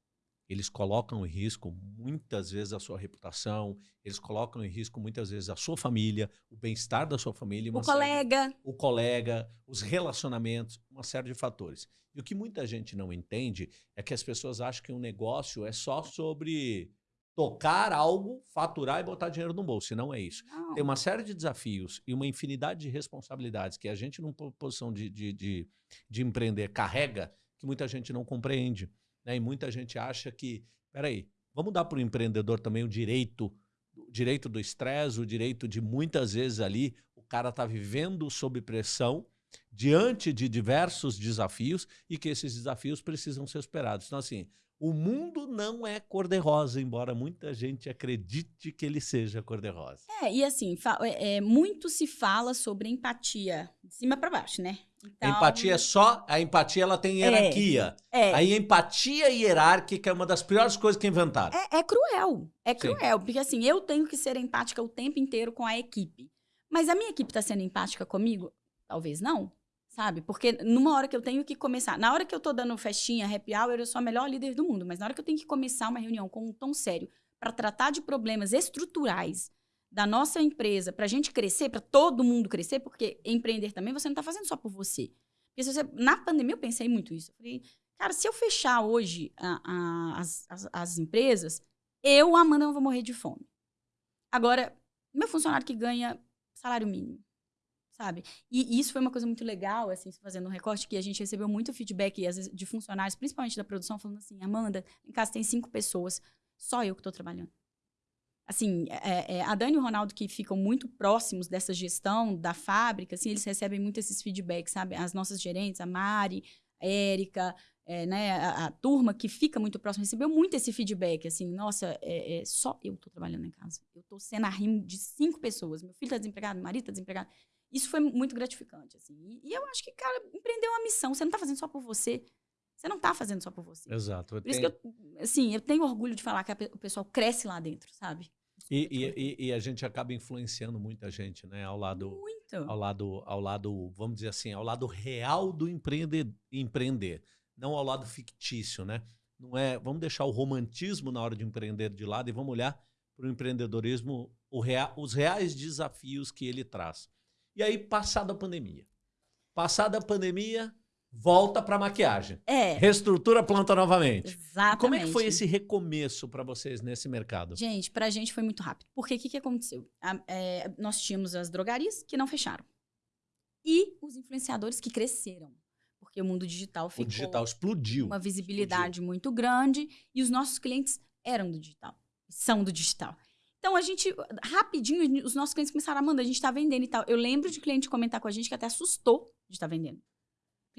eles colocam em risco muitas vezes a sua reputação, eles colocam em risco muitas vezes a sua família, o bem-estar da sua família, o colega, o colega, os relacionamentos, uma série de fatores. E o que muita gente não entende é que as pessoas acham que um negócio é só sobre tocar algo, faturar e botar dinheiro no bolso. E não é isso. Não. Tem uma série de desafios e uma infinidade de responsabilidades que a gente, numa posição de, de, de, de empreender, carrega que muita gente não compreende. Né? E muita gente acha que, peraí, vamos dar para o empreendedor também o direito, o direito do estresse, o direito de muitas vezes ali o cara tá vivendo sob pressão, diante de diversos desafios e que esses desafios precisam ser superados. Então, assim, o mundo não é cor-de-rosa, embora muita gente acredite que ele seja cor-de-rosa. É, e assim, é, é, muito se fala sobre empatia, de cima para baixo, né? Então... A empatia é só. A empatia ela tem hierarquia. É, é. A empatia hierárquica é uma das piores coisas que inventaram. É, é cruel. É cruel. Sim. Porque assim, eu tenho que ser empática o tempo inteiro com a equipe. Mas a minha equipe está sendo empática comigo? Talvez não. Sabe? Porque numa hora que eu tenho que começar. Na hora que eu tô dando festinha, happy hour, eu sou a melhor líder do mundo. Mas na hora que eu tenho que começar uma reunião com um tom sério para tratar de problemas estruturais da nossa empresa para a gente crescer, para todo mundo crescer, porque empreender também você não está fazendo só por você. Porque você, na pandemia eu pensei muito isso. Eu falei, cara, se eu fechar hoje a, a, as, as, as, empresas, eu, Amanda, não vou morrer de fome. Agora, meu funcionário que ganha salário mínimo, sabe? E isso foi uma coisa muito legal, assim, fazendo um recorte, que a gente recebeu muito feedback, vezes, de funcionários, principalmente da produção, falando assim, Amanda, em casa tem cinco pessoas, só eu que estou trabalhando. Assim, é, é, a Dani e o Ronaldo, que ficam muito próximos dessa gestão da fábrica, assim, eles recebem muito esses feedbacks, sabe? As nossas gerentes, a Mari, a Érica, é, né, a, a, turma que fica muito próxima recebeu muito esse feedback, assim, nossa, é, é só eu estou trabalhando em casa. Eu estou sendo a rimo de cinco pessoas. Meu filho está desempregado, meu marido está desempregado. Isso foi muito gratificante, assim. E, e, eu acho que, cara, empreender é uma missão. Você não está fazendo só por você. Você não está fazendo só por você. Exato. Por isso que eu, assim, eu tenho orgulho de falar que a, o pessoal cresce lá dentro, sabe? E, e, e, a gente acaba influenciando muita gente, né? Ao lado, Muito. ao lado, ao lado, vamos dizer assim, ao lado real do empreender, empreender, não ao lado fictício, né? Não é, vamos deixar o romantismo na hora de empreender de lado e vamos olhar para o empreendedorismo, o rea, os reais desafios que ele traz. E aí, passada a pandemia. Passada a pandemia, volta para maquiagem. É. Reestrutura a planta novamente. Exatamente. Como é que foi esse recomeço para vocês nesse mercado? Gente, para a gente foi muito rápido. Porque o que, que aconteceu? A, é, nós tínhamos as drogarias que não fecharam. E os influenciadores que cresceram. Porque o mundo digital ficou... O digital explodiu. Uma visibilidade explodiu. muito grande. E os nossos clientes eram do digital. São do digital. Então, a gente, rapidinho, os nossos clientes começaram a mandar, a gente está vendendo e tal. Eu lembro de cliente comentar com a gente que até assustou de estar tá vendendo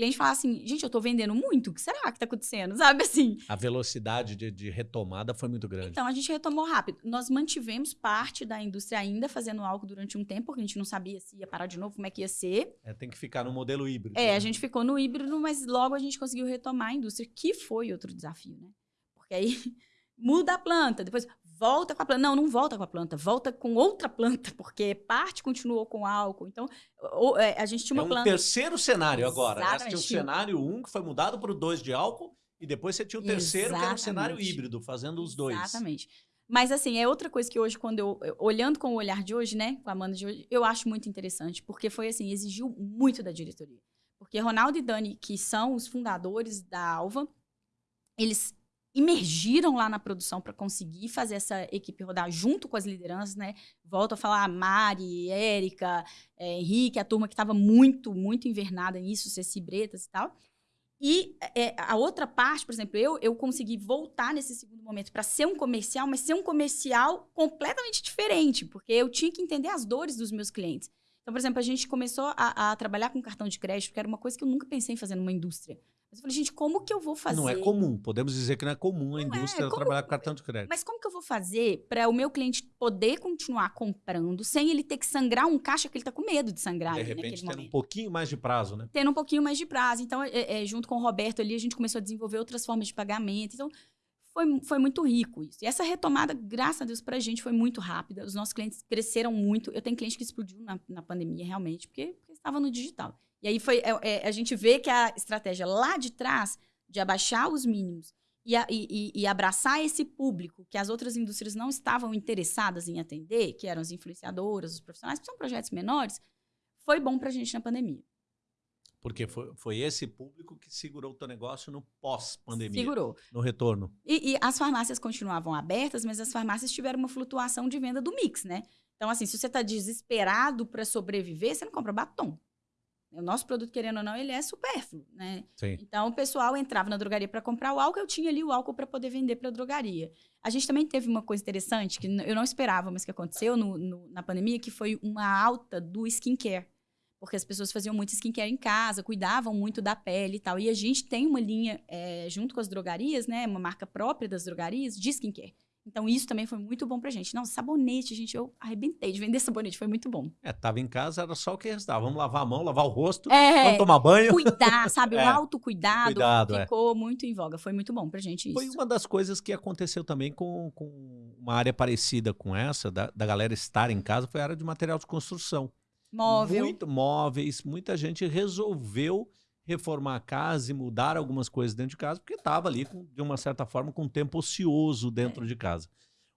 cliente fala assim, gente, eu tô vendendo muito, o que será que tá acontecendo? Sabe assim? A velocidade de, de, retomada foi muito grande. Então, a gente retomou rápido. Nós mantivemos parte da indústria ainda fazendo algo durante um tempo, porque a gente não sabia se ia parar de novo, como é que ia ser. É, tem que ficar no modelo híbrido. É, né? a gente ficou no híbrido, mas logo a gente conseguiu retomar a indústria, que foi outro desafio, né? Porque aí muda a planta, depois volta com a planta. Não, não volta com a planta, volta com outra planta, porque parte continuou com álcool. Então, é, a gente tinha uma é um planta. terceiro cenário agora. Né? Você tinha o cenário 1, um, que foi mudado para o 2 de álcool, e depois você tinha o terceiro, Exatamente. que era um cenário híbrido, fazendo os dois. Exatamente. Mas, assim, é outra coisa que hoje, quando eu. Olhando com o olhar de hoje, né? Com a Amanda de hoje, eu acho muito interessante, porque foi assim, exigiu muito da diretoria. Porque Ronaldo e Dani, que são os fundadores da Alva, eles imergiram lá na produção para conseguir fazer essa equipe rodar junto com as lideranças, né? Volto a falar Mari, Érica, é, Henrique, a turma que estava muito, muito invernada nisso, Ceci Bretas e tal. E é, a outra parte, por exemplo, eu, eu consegui voltar nesse segundo momento para ser um comercial, mas ser um comercial completamente diferente, porque eu tinha que entender as dores dos meus clientes. Então, por exemplo, a gente começou a, a trabalhar com cartão de crédito, que era uma coisa que eu nunca pensei em fazer numa indústria. Mas eu falei, gente, como que eu vou fazer? Não é comum, podemos dizer que não é comum a não é, indústria é. trabalhar com cartão de crédito. Mas como que eu vou fazer para o meu cliente poder continuar comprando sem ele ter que sangrar um caixa que ele está com medo de sangrar? De repente, tendo um pouquinho mais de prazo, né? Tendo um pouquinho mais de prazo. Então, é, é, junto com o Roberto ali, a gente começou a desenvolver outras formas de pagamento. Então, foi, foi muito rico isso. E essa retomada, graças a Deus, para a gente foi muito rápida. Os nossos clientes cresceram muito. Eu tenho cliente que explodiu na, na pandemia, realmente, porque, porque estava no digital. E aí foi, é, é, a gente vê que a estratégia lá de trás de abaixar os mínimos e, a, e, e, abraçar esse público que as outras indústrias não estavam interessadas em atender, que eram as influenciadoras, os profissionais, que são projetos menores, foi bom para a gente na pandemia. Porque foi, foi esse público que segurou o teu negócio no pós-pandemia. Segurou. No retorno. E, e, as farmácias continuavam abertas, mas as farmácias tiveram uma flutuação de venda do mix, né? Então, assim, se você está desesperado para sobreviver, você não compra batom. O nosso produto, querendo ou não, ele é supérfluo, né? Sim. Então, o pessoal entrava na drogaria para comprar o álcool, eu tinha ali o álcool para poder vender para a drogaria. A gente também teve uma coisa interessante, que eu não esperava, mas que aconteceu no, no, na pandemia, que foi uma alta do skincare. Porque as pessoas faziam muito skincare em casa, cuidavam muito da pele e tal. E a gente tem uma linha, é, junto com as drogarias, né? Uma marca própria das drogarias, de skincare. Então, isso também foi muito bom pra gente. Não, sabonete, gente, eu arrebentei de vender sabonete, foi muito bom. É, tava em casa, era só o que restava. Vamos lavar a mão, lavar o rosto, é, vamos tomar banho. Cuidar, sabe? É. O autocuidado Cuidado, é. ficou é. muito em voga. Foi muito bom pra gente isso. Foi uma das coisas que aconteceu também com, com uma área parecida com essa, da, da galera estar em casa, foi a área de material de construção. Móvel. Muito, móveis, muita gente resolveu reformar a casa e mudar algumas coisas dentro de casa, porque estava ali, com, de uma certa forma, com um tempo ocioso dentro é. de casa.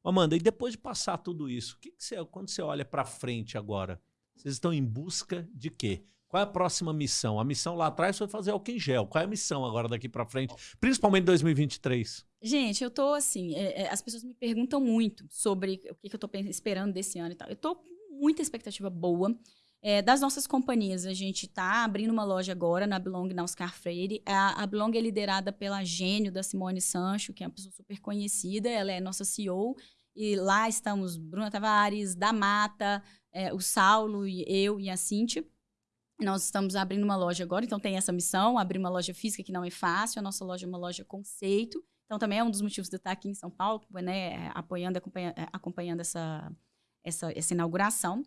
Amanda, e depois de passar tudo isso, que, que você, quando você olha para frente agora, vocês estão em busca de quê? Qual é a próxima missão? A missão lá atrás foi fazer álcool em gel. Qual é a missão agora daqui para frente, principalmente em 2023? Gente, eu tô assim, é, é, as pessoas me perguntam muito sobre o que, que eu tô esperando desse ano e tal. Eu tô com muita expectativa boa. É, das nossas companhias, a gente está abrindo uma loja agora na Belong, na Oscar Freire. A, a Belong é liderada pela gênio da Simone Sancho, que é uma pessoa super conhecida. Ela é nossa CEO. E lá estamos Bruna Tavares, da Mata, é, o Saulo, e eu e a Cintia. Nós estamos abrindo uma loja agora, então tem essa missão, abrir uma loja física que não é fácil. A nossa loja é uma loja conceito. Então também é um dos motivos de eu estar aqui em São Paulo, né, apoiando, acompanhando, acompanhando essa, essa, essa inauguração.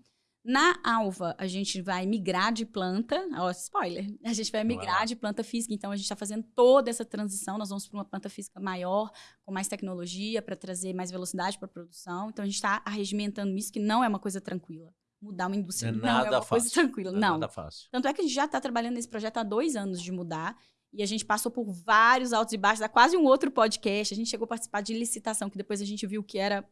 Na Alva, a gente vai migrar de planta, ó, spoiler, a gente vai migrar de planta física, então a gente está fazendo toda essa transição, nós vamos para uma planta física maior, com mais tecnologia, para trazer mais velocidade para a produção, então a gente está arregimentando isso, que não é uma coisa tranquila. Mudar uma indústria não é, não é uma fácil. coisa tranquila, não. É não. Nada fácil. Tanto é que a gente já está trabalhando nesse projeto há dois anos de mudar, e a gente passou por vários altos e baixos, dá quase um outro podcast, a gente chegou a participar de licitação, que depois a gente viu que era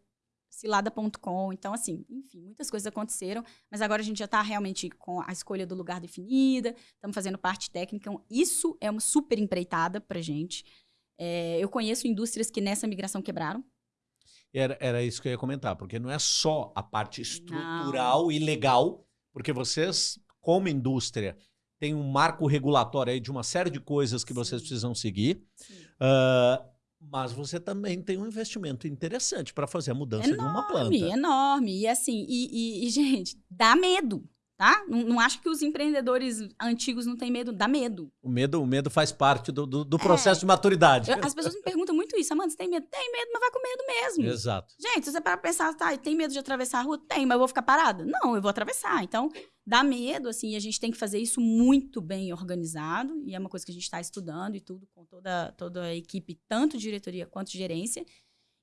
cilada.com. Então, assim, enfim, muitas coisas aconteceram, mas agora a gente já está realmente com a escolha do lugar definida, estamos fazendo parte técnica. Então, isso é uma super empreitada para gente. É, eu conheço indústrias que nessa migração quebraram. Era, era isso que eu ia comentar, porque não é só a parte estrutural não. e legal, porque vocês, como indústria, tem um marco regulatório aí de uma série de coisas que Sim. vocês precisam seguir. Uh, mas você também tem um investimento interessante para fazer a mudança enorme, de uma planta. Enorme, E assim, e, e, e gente, dá medo, tá? Não, não, acho que os empreendedores antigos não têm medo, dá medo. O medo, o medo faz parte do, do, do processo é, de maturidade. Eu, as pessoas me perguntam muito isso, Amanda, você tem medo? Tem medo, mas vai com medo mesmo. Exato. Gente, se você para pensar, tá, tem medo de atravessar a rua? Tem, mas eu vou ficar parada? Não, eu vou atravessar. Então, dá medo, assim, e a gente tem que fazer isso muito bem organizado, e é uma coisa que a gente está estudando e tudo, com toda, toda a equipe, tanto diretoria quanto gerência.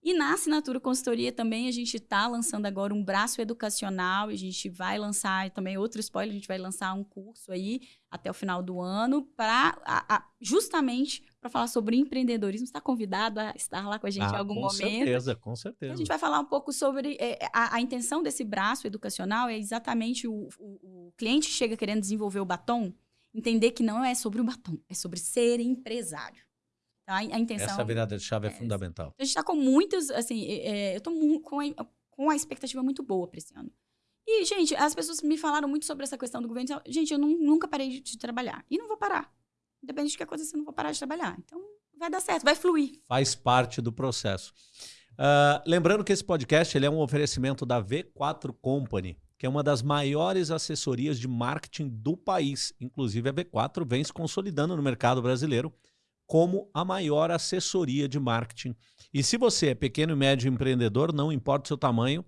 E na assinatura consultoria também a gente está lançando agora um braço educacional, a gente vai lançar também outro spoiler, a gente vai lançar um curso aí até o final do ano para justamente para falar sobre empreendedorismo. Está convidado a estar lá com a gente ah, em algum com momento. Com certeza, com certeza. A gente vai falar um pouco sobre é, a, a, intenção desse braço educacional é exatamente o, o, o cliente chega querendo desenvolver o batom, entender que não é sobre o batom, é sobre ser empresário. Tá? A, intenção. Essa virada de chave é, é fundamental. A gente está com muitos, assim, é, eu estou com a, com a expectativa muito boa para esse ano. E, gente, as pessoas me falaram muito sobre essa questão do governo. Gente, eu não, nunca parei de, de, trabalhar. E não vou parar. Independente do que acontecer, eu não vou parar de trabalhar. Então, vai dar certo, vai fluir. Faz parte do processo. Uh, lembrando que esse podcast ele é um oferecimento da V4 Company, que é uma das maiores assessorias de marketing do país. Inclusive, a V4 vem se consolidando no mercado brasileiro como a maior assessoria de marketing. E se você é pequeno e médio empreendedor, não importa o seu tamanho,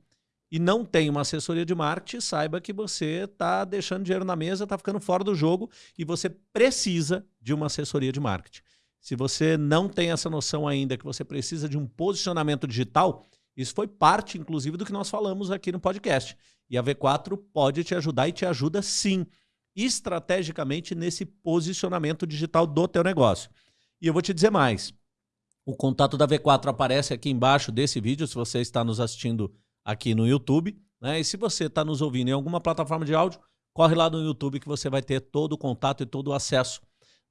e não tem uma assessoria de marketing, saiba que você está deixando dinheiro na mesa, está ficando fora do jogo e você precisa de uma assessoria de marketing. Se você não tem essa noção ainda que você precisa de um posicionamento digital, isso foi parte, inclusive, do que nós falamos aqui no podcast. E a V4 pode te ajudar e te ajuda sim, estrategicamente nesse posicionamento digital do teu negócio. E eu vou te dizer mais. O contato da V4 aparece aqui embaixo desse vídeo, se você está nos assistindo aqui no YouTube. Né? E se você está nos ouvindo em alguma plataforma de áudio, corre lá no YouTube que você vai ter todo o contato e todo o acesso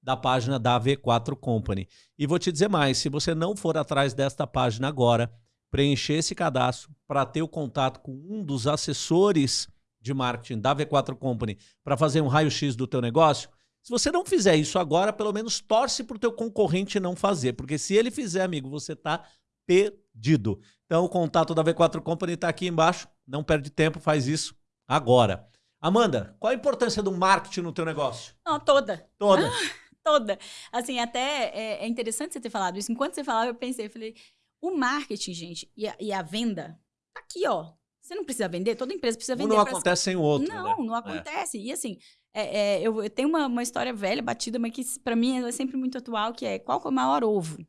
da página da V4 Company. E vou te dizer mais, se você não for atrás desta página agora, preencher esse cadastro para ter o contato com um dos assessores de marketing da V4 Company para fazer um raio-x do teu negócio, se você não fizer isso agora, pelo menos torce para o teu concorrente não fazer, porque se ele fizer, amigo, você está perdido. Então o contato da V4 Company está aqui embaixo. Não perde tempo, faz isso agora. Amanda, qual a importância do marketing no teu negócio? Não, toda. Toda. toda. Assim, até é, é, interessante você ter falado isso. Enquanto você falava, eu pensei, eu falei, o marketing, gente, e a, e a venda, tá aqui, ó. Você não precisa vender, toda empresa precisa vender. Um não acontece sem o outro. Não, né? não é. acontece. É. E assim, é, é, eu, eu, tenho uma, uma história velha, batida, mas que para mim é sempre muito atual, que é qual é o maior ovo?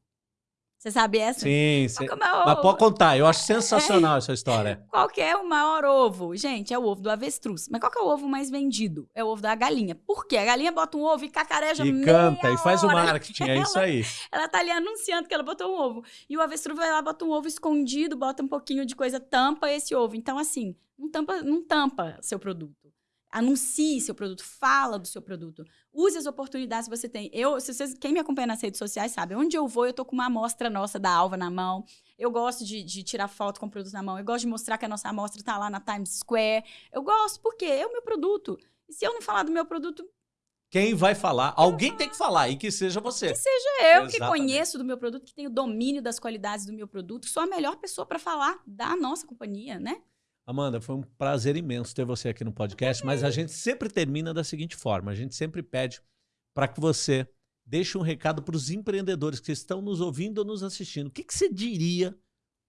Você sabe essa? Sim, sim. É mas pode contar, eu acho sensacional é. essa história. Qual que é o maior ovo? Gente, é o ovo do avestruz. Mas qual que é o ovo mais vendido? É o ovo da galinha. Por quê? A galinha bota um ovo e cacareja E canta, e faz hora. o marketing, é isso aí. Ela tá ali anunciando que ela botou um ovo. E o avestruz vai lá, bota um ovo escondido, bota um pouquinho de coisa, tampa esse ovo. Então, assim, não tampa, não tampa seu produto. Anuncie seu produto, fala do seu produto. Use as oportunidades que você tem. Eu, se vocês, quem me acompanha nas redes sociais sabe, onde eu vou, eu tô com uma amostra nossa da Alva na mão. Eu gosto de, de tirar foto com o produto na mão. Eu gosto de mostrar que a nossa amostra está lá na Times Square. Eu gosto, porque é o meu produto. E se eu não falar do meu produto, Quem vai falar? Alguém tem que falar e que seja você. que seja eu que Exatamente. conheço do meu produto, que tenho domínio das qualidades do meu produto, que sou a melhor pessoa para falar da nossa companhia, né? Amanda, foi um prazer imenso ter você aqui no podcast, mas a gente sempre termina da seguinte forma: a gente sempre pede para que você deixe um recado para os empreendedores que estão nos ouvindo ou nos assistindo. O que, que você diria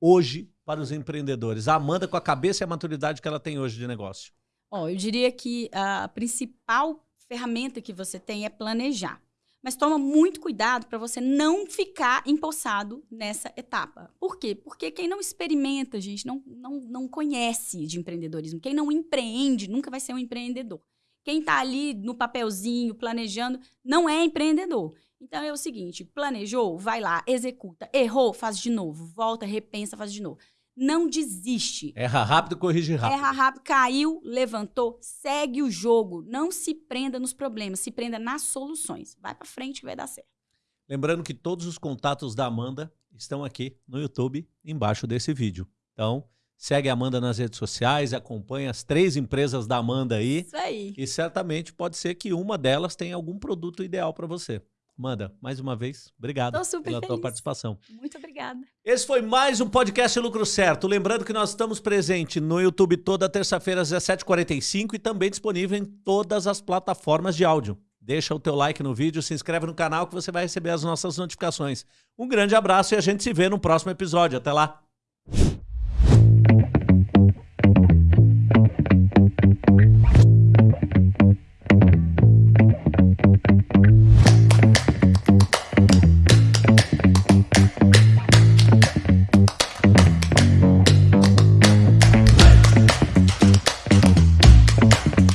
hoje para os empreendedores? A Amanda, com a cabeça e a maturidade que ela tem hoje de negócio. Ó, eu diria que a principal ferramenta que você tem é planejar. Mas toma muito cuidado para você não ficar empossado nessa etapa. Por quê? Porque quem não experimenta, gente, não, não, não conhece de empreendedorismo. Quem não empreende nunca vai ser um empreendedor. Quem está ali no papelzinho, planejando, não é empreendedor. Então é o seguinte: planejou, vai lá, executa. Errou, faz de novo. Volta, repensa, faz de novo. Não desiste. Erra rápido, corrige rápido. Erra rápido, caiu, levantou, segue o jogo. Não se prenda nos problemas, se prenda nas soluções. Vai pra frente que vai dar certo. Lembrando que todos os contatos da Amanda estão aqui no YouTube, embaixo desse vídeo. Então, segue a Amanda nas redes sociais, acompanha as três empresas da Amanda aí. Isso aí. E certamente pode ser que uma delas tenha algum produto ideal para você. Amanda, mais uma vez, obrigado pela tua feliz. participação. Muito obrigada. Esse foi mais um podcast Lucro Certo. Lembrando que nós estamos presentes no YouTube toda terça-feira às 17h45 e também disponível em todas as plataformas de áudio. Deixa o teu like no vídeo, se inscreve no canal que você vai receber as nossas notificações. Um grande abraço e a gente se vê no próximo episódio. Até lá!